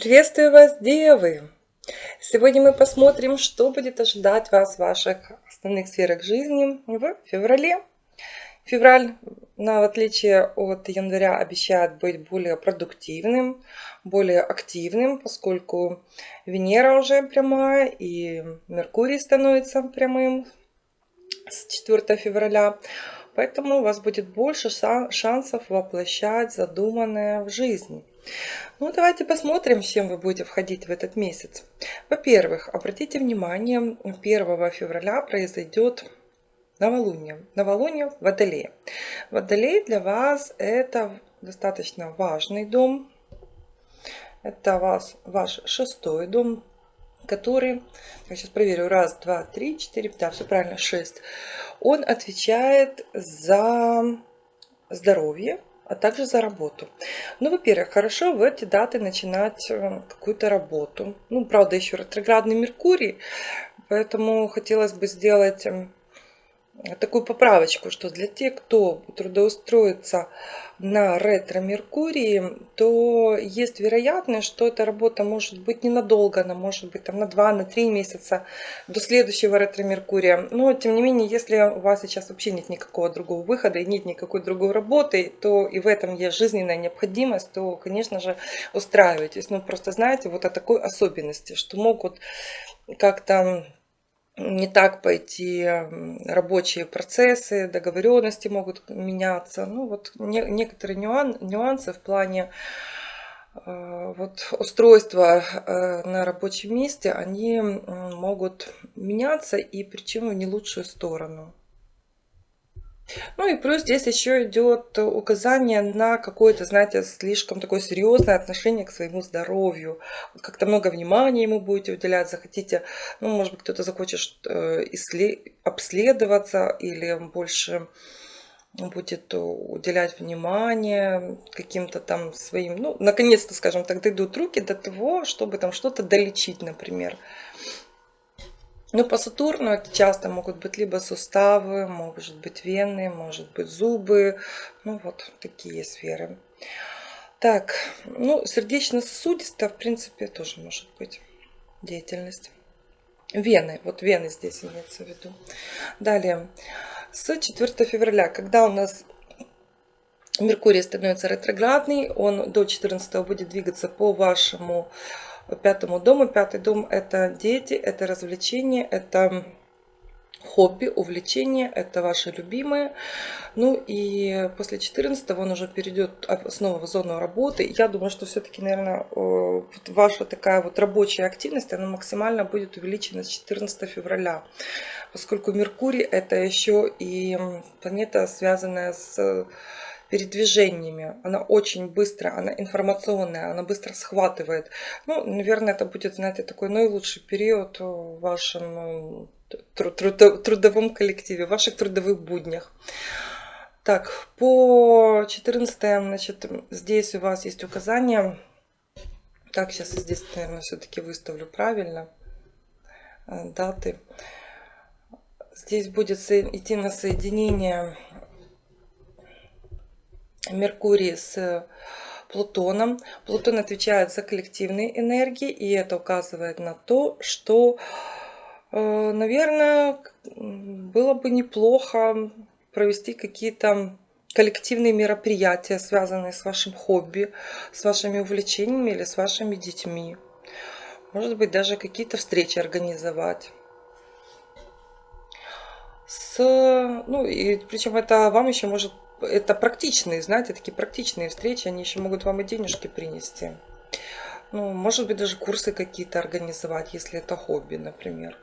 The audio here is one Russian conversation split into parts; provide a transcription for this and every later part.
Приветствую вас, девы! Сегодня мы посмотрим, что будет ожидать вас в ваших основных сферах жизни в феврале. Февраль, в отличие от января, обещает быть более продуктивным, более активным, поскольку Венера уже прямая и Меркурий становится прямым с 4 февраля. Поэтому у вас будет больше шансов воплощать задуманное в жизни. Ну, давайте посмотрим, с чем вы будете входить в этот месяц. Во-первых, обратите внимание, 1 февраля произойдет новолуние. Новолуние в Водолее. Водолей для вас это достаточно важный дом. Это вас, ваш шестой дом, который, я сейчас проверю, раз, два, три, четыре, да, все правильно, шесть. Он отвечает за здоровье, а также за работу. Ну, во-первых, хорошо в эти даты начинать э, какую-то работу. Ну, правда, еще ретроградный Меркурий, поэтому хотелось бы сделать эм, такую поправочку, что для тех, кто трудоустроится на ретро-меркурии, то есть вероятность, что эта работа может быть ненадолго, она может быть там на 2, на 3 месяца до следующего ретро-меркурия. Но, тем не менее, если у вас сейчас вообще нет никакого другого выхода и нет никакой другой работы, то и в этом есть жизненная необходимость, то, конечно же, устраивайтесь. Ну, просто знаете, вот о такой особенности, что могут как-то не так пойти рабочие процессы, договоренности могут меняться. Ну вот не, некоторые нюан, нюансы в плане э, вот устройства э, на рабочем месте, они могут меняться и причем в не лучшую сторону. Ну и плюс здесь еще идет указание на какое-то, знаете, слишком такое серьезное отношение к своему здоровью. Как-то много внимания ему будете уделять, захотите, ну, может быть, кто-то захочет э, обследоваться или больше будет уделять внимание каким-то там своим, ну, наконец-то, скажем так, дойдут руки до того, чтобы там что-то долечить, например. Ну, по Сатурну это часто могут быть либо суставы, может быть вены, может быть зубы. Ну, вот такие сферы. Так, ну, сердечно-сосудистая, в принципе, тоже может быть деятельность. Вены, вот вены здесь имеется в виду. Далее, с 4 февраля, когда у нас Меркурий становится ретроградный, он до 14 будет двигаться по вашему пятому дому. Пятый дом – это дети, это развлечения, это хобби, увлечения, это ваши любимые. Ну и после 14 он уже перейдет снова в зону работы. Я думаю, что все-таки, наверное, ваша такая вот рабочая активность, она максимально будет увеличена с 14 февраля. Поскольку Меркурий это еще и планета, связанная с передвижениями. Она очень быстро, она информационная, она быстро схватывает. Ну, наверное, это будет, знаете, такой наилучший период в вашем трудовом коллективе, в ваших трудовых буднях. Так, по 14, значит, здесь у вас есть указания. Так, сейчас здесь, наверное, все-таки выставлю правильно э, даты. Здесь будет идти на соединение Меркурий с Плутоном. Плутон отвечает за коллективные энергии, и это указывает на то, что, э, наверное, было бы неплохо провести какие-то коллективные мероприятия, связанные с вашим хобби, с вашими увлечениями или с вашими детьми. Может быть, даже какие-то встречи организовать. С, ну, и причем это вам еще может это практичные, знаете, такие практичные встречи, они еще могут вам и денежки принести. Ну, может быть, даже курсы какие-то организовать, если это хобби, например.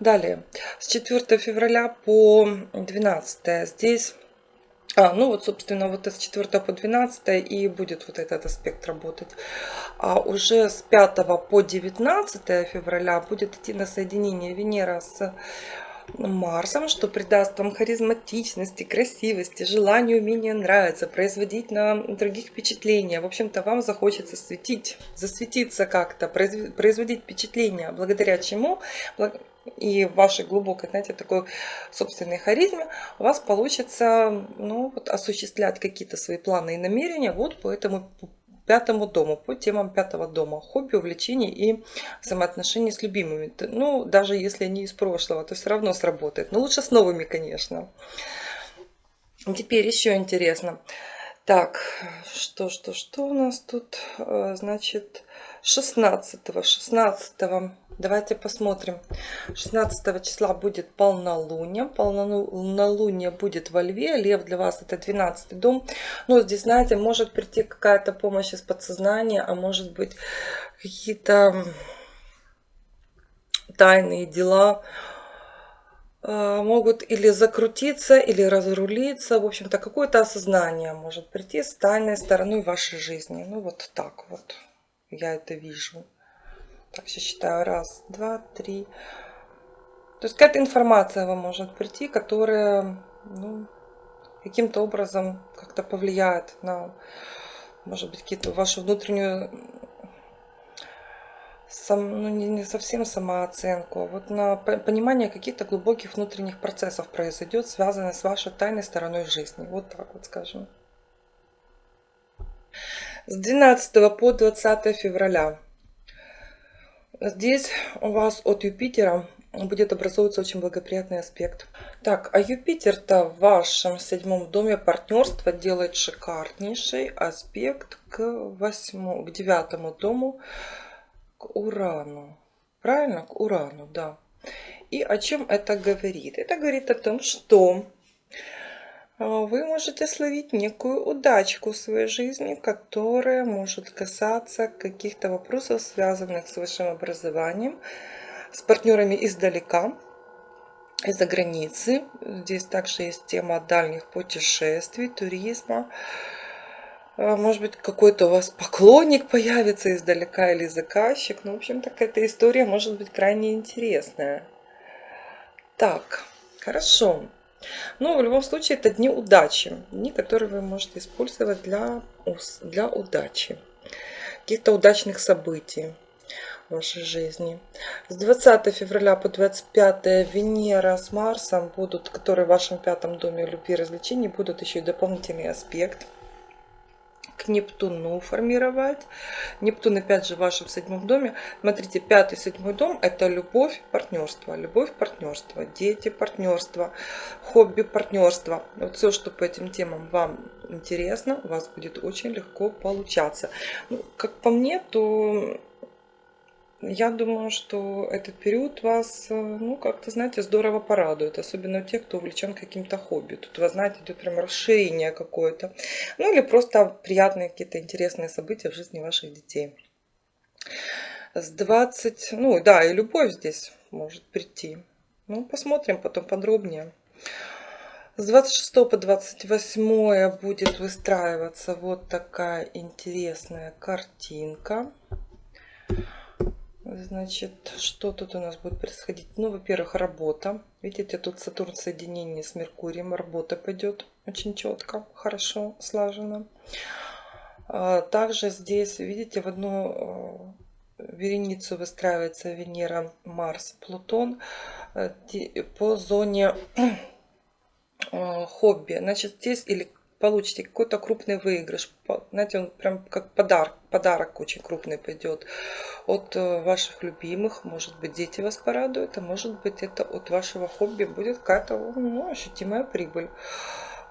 Далее, с 4 февраля по 12 здесь, а, ну вот, собственно, вот с 4 по 12 и будет вот этот аспект работать. А уже с 5 по 19 февраля будет идти на соединение Венера с Марсом, что придаст вам харизматичности, красивости, желанию, умения нравиться, производить на других впечатления. В общем-то, вам захочется светить, засветиться как-то, производить впечатление, благодаря чему и вашей глубокой, знаете, такой собственной харизме у вас получится ну, вот, осуществлять какие-то свои планы и намерения вот по этому пятому дому, по темам пятого дома. Хобби, увлечения и взаимоотношения с любимыми. Ну, даже если они из прошлого, то все равно сработает. Но лучше с новыми, конечно. Теперь еще интересно. Так, что, что, что у нас тут? Э, значит, 16 16 давайте посмотрим. 16 числа будет полнолуние. Полнолуние будет во льве. Лев для вас это 12 дом. Но здесь знаете может прийти какая-то помощь из подсознания а может быть какие-то тайные дела могут или закрутиться, или разрулиться. В общем-то, какое-то осознание может прийти с тайной стороной вашей жизни. Ну, вот так вот я это вижу. Так, сейчас считаю. Раз, два, три. То есть какая-то информация вам может прийти, которая ну, каким-то образом как-то повлияет на, может быть, какие-то вашу внутреннюю, сам, ну, не, не совсем самооценку, а вот на понимание каких-то глубоких внутренних процессов произойдет, связанных с вашей тайной стороной жизни. Вот так вот скажем с 12 по 20 февраля. Здесь у вас от Юпитера будет образовываться очень благоприятный аспект. Так, а Юпитер-то в вашем седьмом доме партнерства делает шикарнейший аспект к восьмому, к девятому дому, Урану. Правильно? К Урану, да. И о чем это говорит? Это говорит о том, что а, вы можете словить некую удачку в своей жизни, которая может касаться каких-то вопросов, связанных с вашим образованием, с партнерами издалека, из-за границы. Здесь также есть тема дальних путешествий, туризма. Может быть, какой-то у вас поклонник появится издалека или заказчик. Ну, в общем, так эта история может быть крайне интересная. Так, хорошо. Но в любом случае это дни удачи. Дни, которые вы можете использовать для, для удачи. Каких-то удачных событий в вашей жизни. С 20 февраля по 25 Венера с Марсом будут, которые в вашем пятом доме любви и развлечений, будут еще и дополнительный аспект к Нептуну формировать. Нептун опять же в вашем седьмом доме. Смотрите, пятый, седьмой дом это любовь, партнерство. Любовь, партнерство, дети, партнерство, хобби, партнерство. Вот все, что по этим темам вам интересно, у вас будет очень легко получаться. Ну, как по мне, то я думаю, что этот период вас, э, ну, как-то, знаете, здорово порадует. Особенно тех, кто увлечен каким-то хобби. Тут, вы знаете, идет прям расширение какое-то. Ну, или просто приятные какие-то интересные события в жизни ваших детей. С 20, ну, да, и любовь здесь может прийти. Ну, посмотрим потом подробнее. С 26 по 28 будет выстраиваться вот такая интересная картинка. Значит, что тут у нас будет происходить? Ну, во-первых, работа. Видите, тут Сатурн соединение с Меркурием. Работа пойдет очень четко, хорошо, слаженно. А, также здесь, видите, в одну э, вереницу выстраивается Венера, Марс, Плутон э, по зоне э, хобби. Значит, здесь или получите какой-то крупный выигрыш. Знаете, он прям как подарок, подарок очень крупный пойдет от э, ваших любимых. Может быть, дети вас порадуют, а может быть, это от вашего хобби будет какая-то ну, ощутимая прибыль.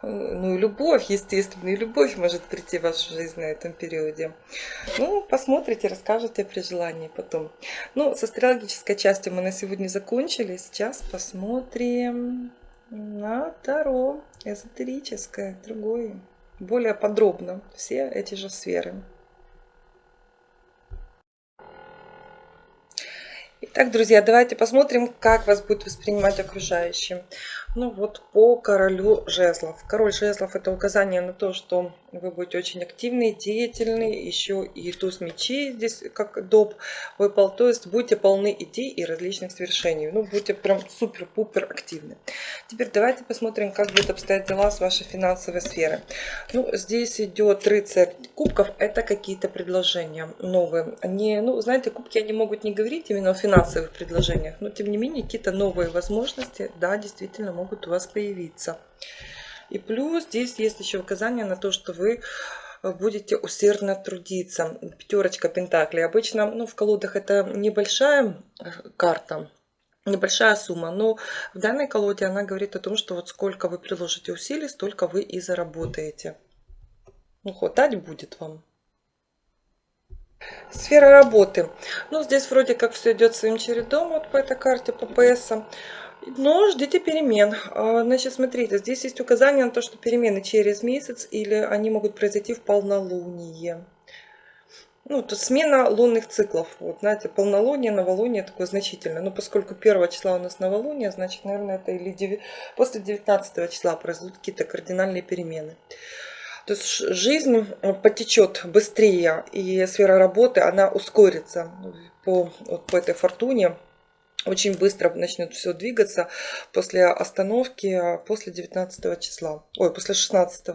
Э, ну и любовь, естественно, и любовь может прийти в вашу жизнь на этом периоде. Ну, посмотрите, расскажете при желании потом. Ну, с астрологической частью мы на сегодня закончили. Сейчас посмотрим на Таро эзотерическое, другое, более подробно все эти же сферы. Итак, друзья, давайте посмотрим, как вас будет воспринимать окружающие. Ну вот по королю жезлов. Король жезлов это указание на то, что вы будете очень активны, деятельны. Еще и туз мечей здесь как доп выпал. То есть будете полны идей и различных свершений. Ну, будете прям супер-пупер активны. Теперь давайте посмотрим, как будет обстоять дела с вашей финансовой сферы. Ну, здесь идет рыцарь кубков. Это какие-то предложения новые. Не, ну, знаете, кубки они могут не говорить именно о финансовых предложениях, но тем не менее какие-то новые возможности, да, действительно могут у вас появиться. И плюс здесь есть еще указание на то, что вы будете усердно трудиться. Пятерочка Пентаклей. Обычно ну, в колодах это небольшая карта, небольшая сумма, но в данной колоде она говорит о том, что вот сколько вы приложите усилий, столько вы и заработаете. Ну, хватать будет вам. Сфера работы. Ну, здесь вроде как все идет своим чередом вот по этой карте, по ПС. Но ждите перемен. А, значит, смотрите, здесь есть указание на то, что перемены через месяц или они могут произойти в полнолуние. Ну, то смена лунных циклов. Вот, знаете, полнолуние, новолуние такое значительное. Но поскольку 1 числа у нас новолуние, значит, наверное, это или 9, после 19 числа произойдут какие-то кардинальные перемены. То есть жизнь потечет быстрее, и сфера работы, она ускорится по, вот, по этой фортуне очень быстро начнет все двигаться после остановки после 19 числа, ой, после 16.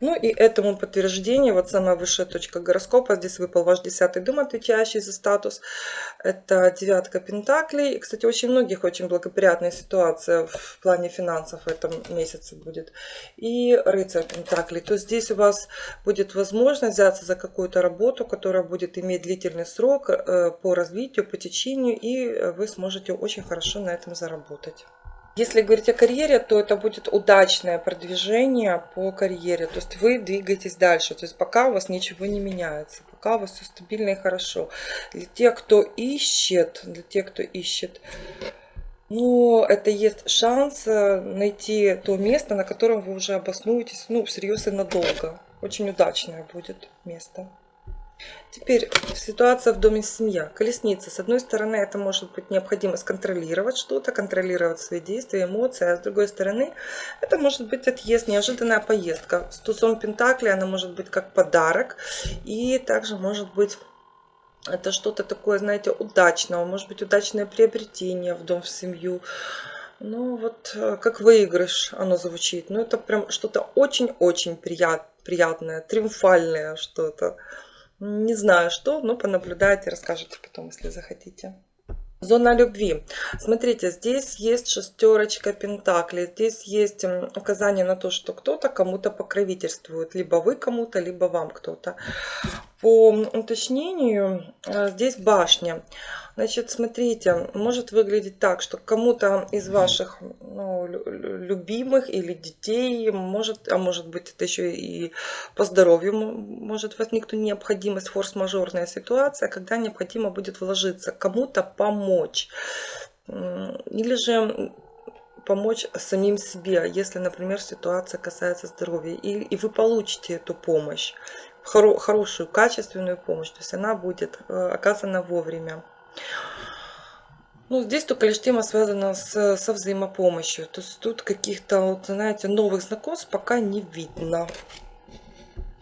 Ну и этому подтверждение, вот самая высшая точка гороскопа, здесь выпал ваш десятый дом, отвечающий за статус. Это девятка пентаклей. И, кстати, очень многих очень благоприятная ситуация в плане финансов в этом месяце будет. И рыцарь пентаклей. То здесь у вас будет возможность взяться за какую-то работу, которая будет иметь длительный срок э, по развитию, по течению, и вы сможете очень хорошо на этом заработать. Если говорить о карьере, то это будет удачное продвижение по карьере. То есть вы двигаетесь дальше. То есть пока у вас ничего не меняется. Пока у вас все стабильно и хорошо. Для тех, кто ищет, для тех, кто ищет, ну, это есть шанс э, найти то место, на котором вы уже обоснуетесь, ну, всерьез и надолго. Очень удачное будет место. Теперь ситуация в доме семья. Колесница. С одной стороны, это может быть необходимо сконтролировать что-то, контролировать свои действия, эмоции. А с другой стороны, это может быть отъезд, неожиданная поездка. С тузом Пентакли она может быть как подарок. И также может быть это что-то такое, знаете, удачного. Может быть удачное приобретение в дом, в семью. Ну вот э, как выигрыш оно звучит. Ну это прям что-то очень-очень прият, приятное, триумфальное что-то. Не знаю что, но понаблюдайте, расскажете потом, если захотите. Зона любви. Смотрите, здесь есть шестерочка пентаклей. Здесь есть указание на то, что кто-то кому-то покровительствует. Либо вы кому-то, либо вам кто-то. По уточнению, э, здесь башня. Значит, смотрите, может выглядеть так, что кому-то из ваших ну, любимых или детей, может, а может быть это еще и по здоровью может возникнуть необходимость, форс-мажорная ситуация, когда необходимо будет вложиться, кому-то помочь. Или же помочь самим себе, если, например, ситуация касается здоровья. И, и вы получите эту помощь, хоро, хорошую, качественную помощь. То есть она будет э, оказана вовремя. Ну, здесь только лишь тема связана с, со взаимопомощью. То есть тут каких-то, вот, знаете, новых знакомств пока не видно.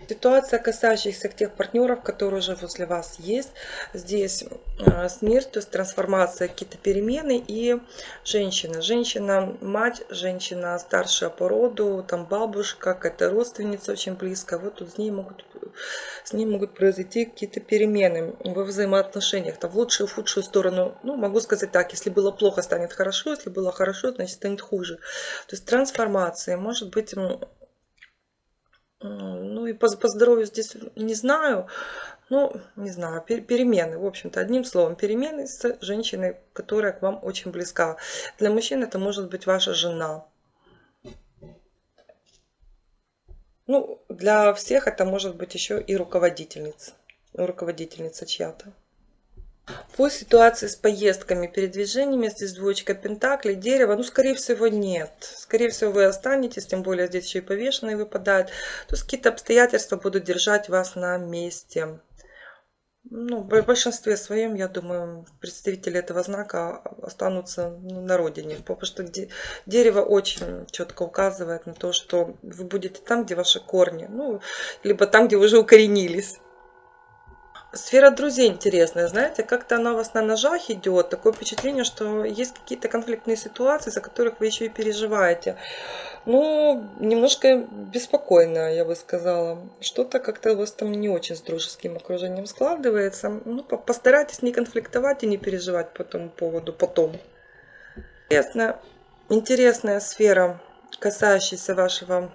Ситуация, касающаяся тех партнеров, которые уже возле вас есть. Здесь э, смерть, то есть трансформация, какие-то перемены и женщина. Женщина, мать, женщина старшая по роду, там бабушка, какая-то родственница очень близкая. Вот тут с ней могут, с ней могут произойти какие-то перемены во взаимоотношениях. Там в лучшую, в худшую сторону. Ну, могу сказать так, если было плохо, станет хорошо, если было хорошо, значит станет хуже. То есть трансформация, может быть ну и по, по здоровью здесь не знаю. Ну, не знаю, перемены, в общем-то, одним словом, перемены с женщиной, которая к вам очень близка. Для мужчин это может быть ваша жена. Ну, для всех это может быть еще и руководительница, руководительница чья-то. По ситуации с поездками, передвижениями, здесь двоечка пентаклей, дерево, ну, скорее всего, нет. Скорее всего, вы останетесь, тем более здесь еще и повешенные выпадают. То есть какие-то обстоятельства будут держать вас на месте. Ну, в большинстве своем, я думаю, представители этого знака останутся ну, на родине. Потому что дерево очень четко указывает на то, что вы будете там, где ваши корни. Ну, либо там, где вы уже укоренились. Сфера друзей интересная, знаете, как-то она у вас на ножах идет. Такое впечатление, что есть какие-то конфликтные ситуации, за которых вы еще и переживаете. Ну, немножко беспокойно, я бы сказала. Что-то как-то у вас там не очень с дружеским окружением складывается. Ну, постарайтесь не конфликтовать и не переживать по этому поводу потом. Интересная, интересная сфера, касающаяся вашего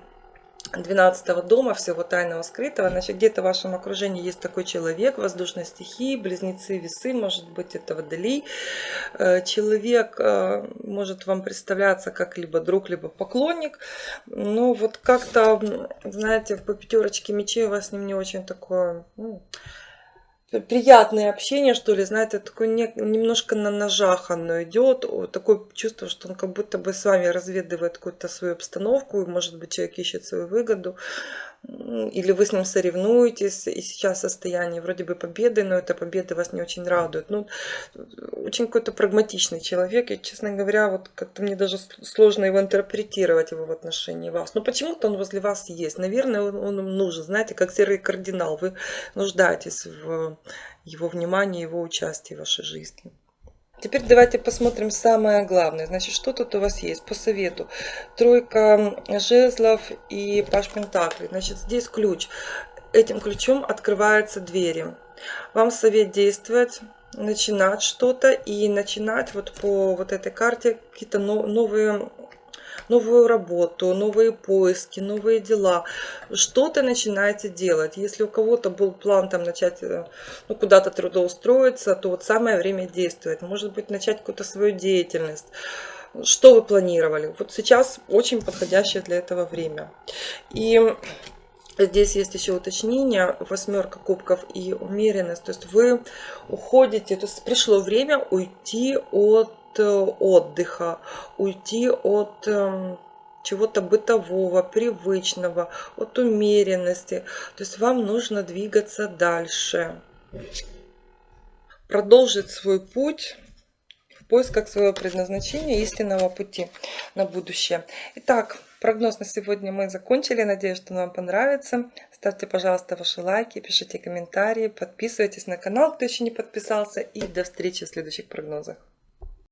12 дома, всего тайного, скрытого. Значит, где-то в вашем окружении есть такой человек, воздушной стихии, близнецы, весы, может быть, это водолей. Э, человек э, может вам представляться как либо друг, либо поклонник. Но вот как-то, знаете, по пятерочке мечей у вас с ним не очень такое... Ну, приятное общение, что ли, знаете, такое не, немножко на ножах оно идет, такое чувство, что он как будто бы с вами разведывает какую-то свою обстановку, может быть, человек ищет свою выгоду, или вы с ним соревнуетесь, и сейчас состояние вроде бы победы, но эта победа вас не очень радует. Ну, очень какой-то прагматичный человек, и, честно говоря, вот как-то мне даже сложно его интерпретировать, его в отношении вас. Но почему-то он возле вас есть. Наверное, он, он нужен, знаете, как серый кардинал. Вы нуждаетесь в его внимании, его участии в вашей жизни. Теперь давайте посмотрим самое главное. Значит, что тут у вас есть по совету? Тройка жезлов и паш пентаклей. Значит, здесь ключ. Этим ключом открываются двери. Вам совет действовать, начинать что-то и начинать вот по вот этой карте какие-то новые новую работу, новые поиски, новые дела. Что-то начинаете делать. Если у кого-то был план там начать э, ну, куда-то трудоустроиться, то вот самое время действовать. Может быть, начать какую-то свою деятельность. Что вы планировали? Вот сейчас очень подходящее для этого время. И Здесь есть еще уточнение, восьмерка кубков и умеренность. То есть вы уходите, то есть пришло время уйти от Э, отдыха, уйти от эм, чего-то бытового, привычного, от умеренности. То есть вам нужно двигаться дальше. Продолжить свой путь в поисках своего предназначения, истинного пути на будущее. Итак, прогноз на сегодня мы закончили. Надеюсь, что вам понравится. Ставьте, пожалуйста, ваши лайки, пишите комментарии, подписывайтесь на канал, кто еще не подписался. И до встречи в следующих прогнозах.